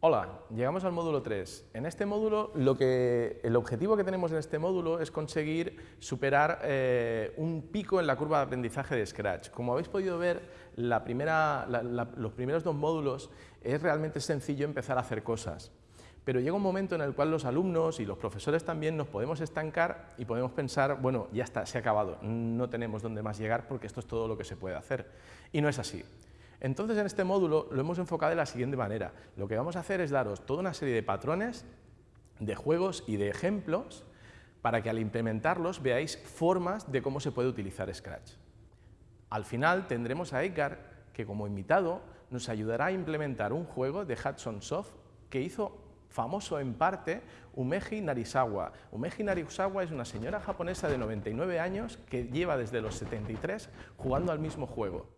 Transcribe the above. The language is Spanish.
Hola, llegamos al módulo 3. En este módulo, lo que, el objetivo que tenemos en este módulo es conseguir superar eh, un pico en la curva de aprendizaje de Scratch. Como habéis podido ver, los primeros dos módulos es realmente sencillo empezar a hacer cosas. Pero llega un momento en el cual los alumnos y los profesores también nos podemos estancar y podemos pensar, bueno, ya está, se ha acabado, no tenemos dónde más llegar porque esto es todo lo que se puede hacer. Y no es así. Entonces, en este módulo lo hemos enfocado de la siguiente manera. Lo que vamos a hacer es daros toda una serie de patrones, de juegos y de ejemplos para que al implementarlos veáis formas de cómo se puede utilizar Scratch. Al final tendremos a Edgar, que como invitado nos ayudará a implementar un juego de Hudson Soft que hizo famoso en parte Umeji Narisawa. Umeji Narisawa es una señora japonesa de 99 años que lleva desde los 73 jugando al mismo juego.